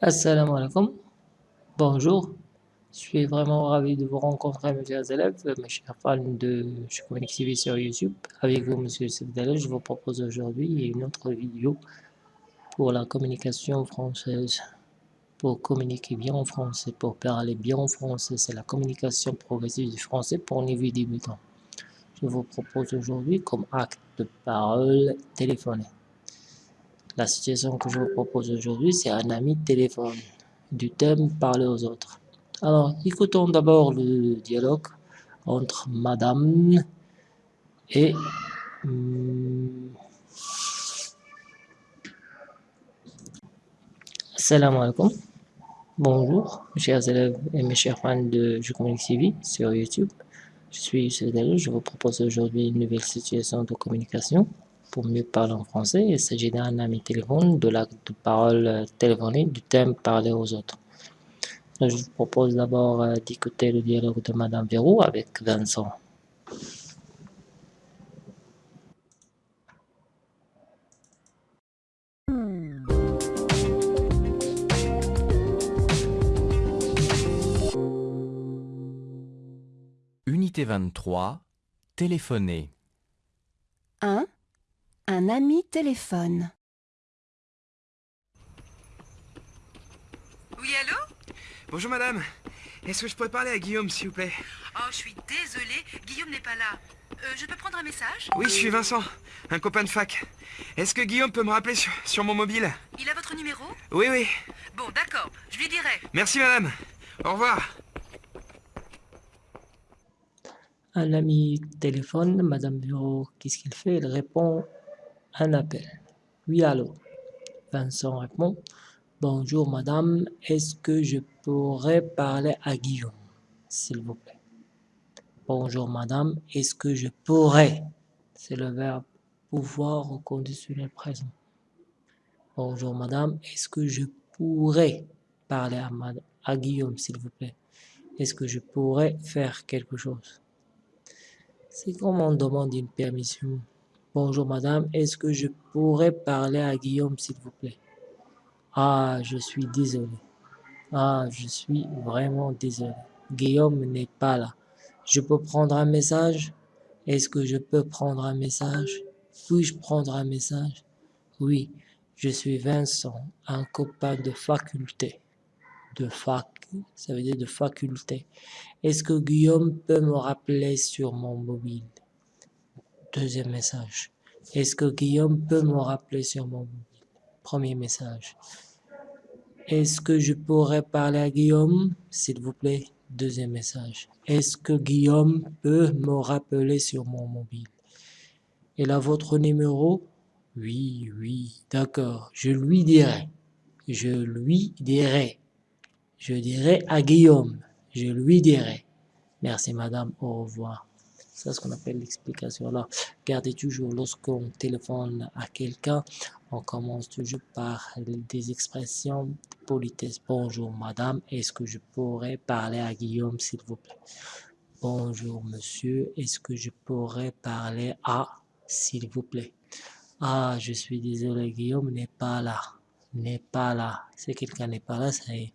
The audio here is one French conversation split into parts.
Assalamu alaikum. Bonjour. Je suis vraiment ravi de vous rencontrer, mes chers élèves, mes chers fans de Communique TV sur YouTube. Avec vous, monsieur Sebdallah, je vous propose aujourd'hui une autre vidéo pour la communication française. Pour communiquer bien en français, pour parler bien en français, c'est la communication progressive du français pour niveau débutant. Je vous propose aujourd'hui comme acte de parole téléphoné. La situation que je vous propose aujourd'hui, c'est un ami téléphone, du thème parler aux autres. Alors, écoutons d'abord le dialogue entre madame et hum, Salam alaikum. Bonjour, chers élèves et mes chers fans de Je Communique TV sur YouTube. Je suis Youssef je vous propose aujourd'hui une nouvelle situation de communication pour mieux parler en français. Il s'agit d'un ami téléphone, de l'acte de parole téléphonée, du thème parler aux autres. Je vous propose d'abord euh, d'écouter le dialogue de Madame Verrou avec Vincent. Unité 23, téléphoner. 1. Un ami téléphone. Oui, allô? Bonjour madame. Est-ce que je pourrais parler à Guillaume, s'il vous plaît? Oh, je suis désolée, Guillaume n'est pas là. Euh, je peux prendre un message? Oui, je suis Vincent, un copain de fac. Est-ce que Guillaume peut me rappeler sur, sur mon mobile? Il a votre numéro? Oui, oui. Bon, d'accord, je lui dirai. Merci madame. Au revoir. Un ami téléphone, Madame Bureau, qu'est-ce qu'il fait? Il répond un appel. Oui, allô. Vincent répond Bonjour madame, est-ce que je pourrais parler à Guillaume, s'il vous plaît? Bonjour madame, est-ce que je pourrais? C'est le verbe pouvoir au conditionnel présent. Bonjour madame, est-ce que je pourrais parler à, à Guillaume, s'il vous plaît? Est-ce que je pourrais faire quelque chose? C'est comme on demande une permission. Bonjour madame, est-ce que je pourrais parler à Guillaume s'il vous plaît? Ah, je suis désolé. Ah, je suis vraiment désolé. Guillaume n'est pas là. Je peux prendre un message? Est-ce que je peux prendre un message? Puis-je prendre un message? Oui, je suis Vincent, un copain de faculté. De fac, ça veut dire de faculté. Est-ce que Guillaume peut me rappeler sur mon mobile? Deuxième message. Est-ce que Guillaume peut me rappeler sur mon mobile Premier message? Est-ce que je pourrais parler à Guillaume, s'il vous plaît? Deuxième message. Est-ce que Guillaume peut me rappeler sur mon mobile? Il a votre numéro? Oui, oui, d'accord. Je lui dirai. Je lui dirai. Je dirai à Guillaume. Je lui dirai. Merci madame, au revoir. C'est ce qu'on appelle l'explication. Alors, gardez toujours, lorsqu'on téléphone à quelqu'un, on commence toujours par des expressions de politesse. Bonjour madame, est-ce que je pourrais parler à Guillaume s'il vous plaît? Bonjour monsieur, est-ce que je pourrais parler à s'il vous plaît? Ah, je suis désolé, Guillaume n'est pas là. N'est pas là. Si quelqu'un n'est pas là, ça y est.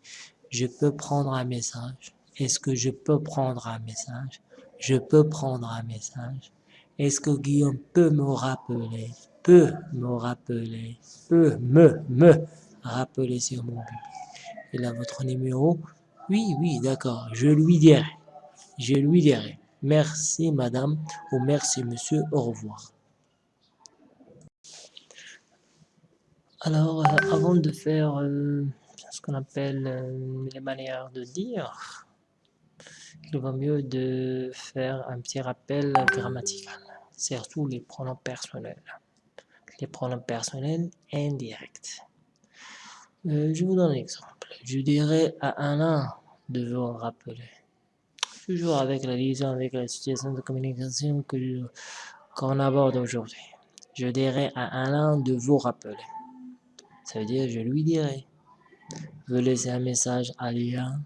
Je peux prendre un message. Est-ce que je peux prendre un message? Je peux prendre un message. Est-ce que Guillaume peut me rappeler Peut me rappeler Peut me, me rappeler sur mon but? Il a votre numéro? Oui, oui, d'accord. Je lui dirai. Je lui dirai. Merci madame ou merci monsieur, au revoir. Alors, euh, avant de faire euh, ce qu'on appelle euh, les manières de dire, il vaut mieux de faire un petit rappel grammatical, surtout les pronoms personnels. Les pronoms personnels indirects. Euh, je vous donne un exemple. Je dirais à Alain de vous rappeler. Toujours avec la liaison, avec la situation de communication qu'on aborde aujourd'hui. Je dirais à Alain de vous rappeler. Ça veut dire je lui dirai. Vous laissez un message à Alain.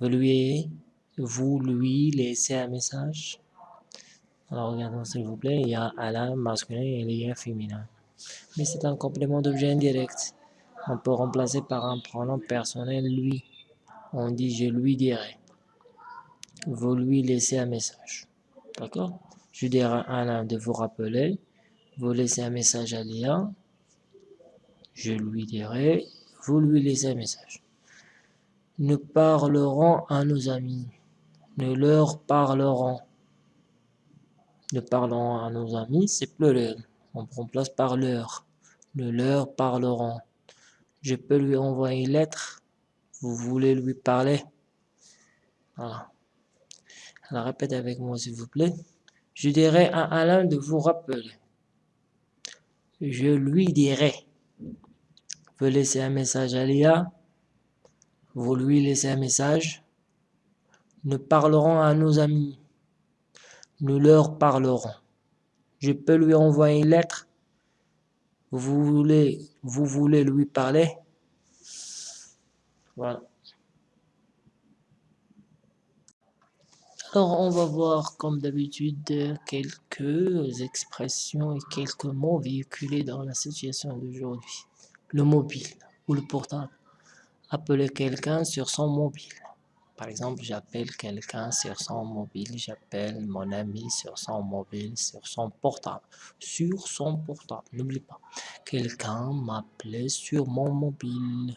Vous lui laissez un message. Alors regardons s'il vous plaît, il y a Alain masculin et il y a féminin. Mais c'est un complément d'objet indirect. On peut remplacer par un pronom personnel lui. On dit je lui dirai. Vous lui laissez un message. D'accord? Je dirai à Alain de vous rappeler. Vous laissez un message à Léa. Je lui dirai. Vous lui laissez un message. Nous parlerons à nos amis. Nous leur parlerons. Nous parlerons à nos amis, c'est pluriel. On remplace par leur. Nous leur parlerons. Je peux lui envoyer une lettre. Vous voulez lui parler? Voilà. Alors répétez avec moi s'il vous plaît. Je dirai à Alain de vous rappeler. Je lui dirai. Vous laissez un message à Léa. Vous lui laissez un message. Nous parlerons à nos amis. Nous leur parlerons. Je peux lui envoyer une lettre. Vous voulez, vous voulez lui parler? Voilà. Alors, on va voir comme d'habitude quelques expressions et quelques mots véhiculés dans la situation d'aujourd'hui. Le mobile ou le portable. Appeler quelqu'un sur son mobile. Par exemple, j'appelle quelqu'un sur son mobile, j'appelle mon ami sur son mobile, sur son portable. Sur son portable, n'oublie pas. Quelqu'un m'appelait sur mon mobile.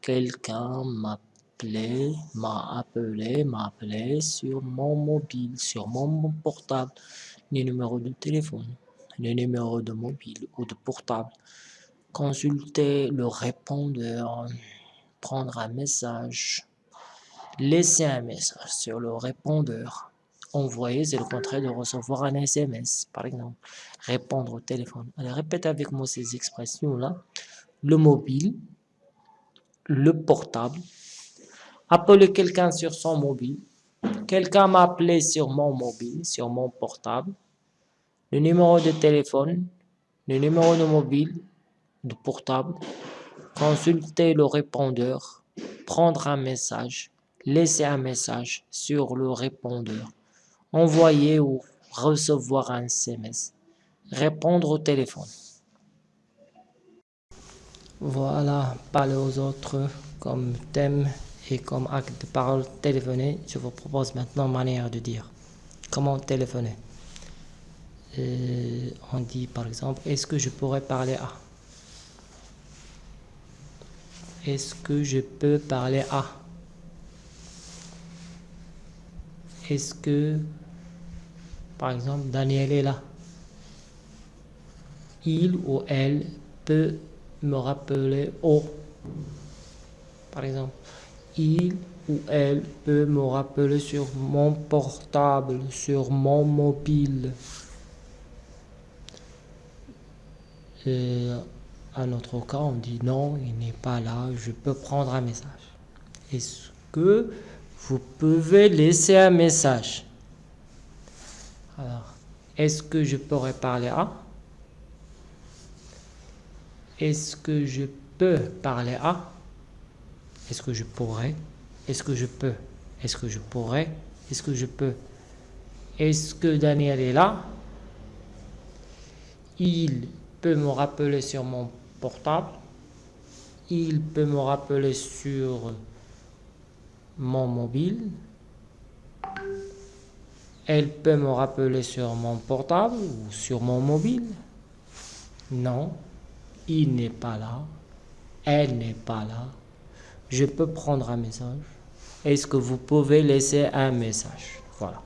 Quelqu'un m'appelait, m'a appelé, m'a appelé sur mon mobile, sur mon portable. Les numéros de téléphone, les numéros de mobile ou de portable. Consulter le répondeur, prendre un message laisser un message sur le répondeur. Envoyer, c'est le contraire de recevoir un SMS, par exemple. Répondre au téléphone. Allez, répète avec moi ces expressions-là. Le mobile, le portable, appeler quelqu'un sur son mobile, quelqu'un m'a appelé sur mon mobile, sur mon portable, le numéro de téléphone, le numéro de mobile, de portable, consulter le répondeur, prendre un message, laisser un message sur le répondeur, envoyer ou recevoir un SMS, répondre au téléphone. Voilà, parler aux autres comme thème et comme acte de parole. Téléphoner. Je vous propose maintenant manière de dire. Comment téléphoner? Euh, On dit par exemple, est-ce que je pourrais parler à? Est-ce que je peux parler à? Est-ce que, par exemple, Daniel est là? Il ou elle peut me rappeler au? Par exemple, il ou elle peut me rappeler sur mon portable, sur mon mobile. Et à notre cas, on dit non, il n'est pas là, je peux prendre un message. Est-ce que vous pouvez laisser un message? Alors, est-ce que je pourrais parler à? Est-ce que je peux parler à? Est-ce que je pourrais? Est-ce que je peux? Est-ce que je pourrais? Est-ce que je peux? Est-ce que Daniel est là? Il peut me rappeler sur mon portable. Il peut me rappeler sur mon mobile. Elle peut me rappeler sur mon portable ou sur mon mobile. Non, il n'est pas là. Elle n'est pas là. Je peux prendre un message. Est-ce que vous pouvez laisser un message? Voilà.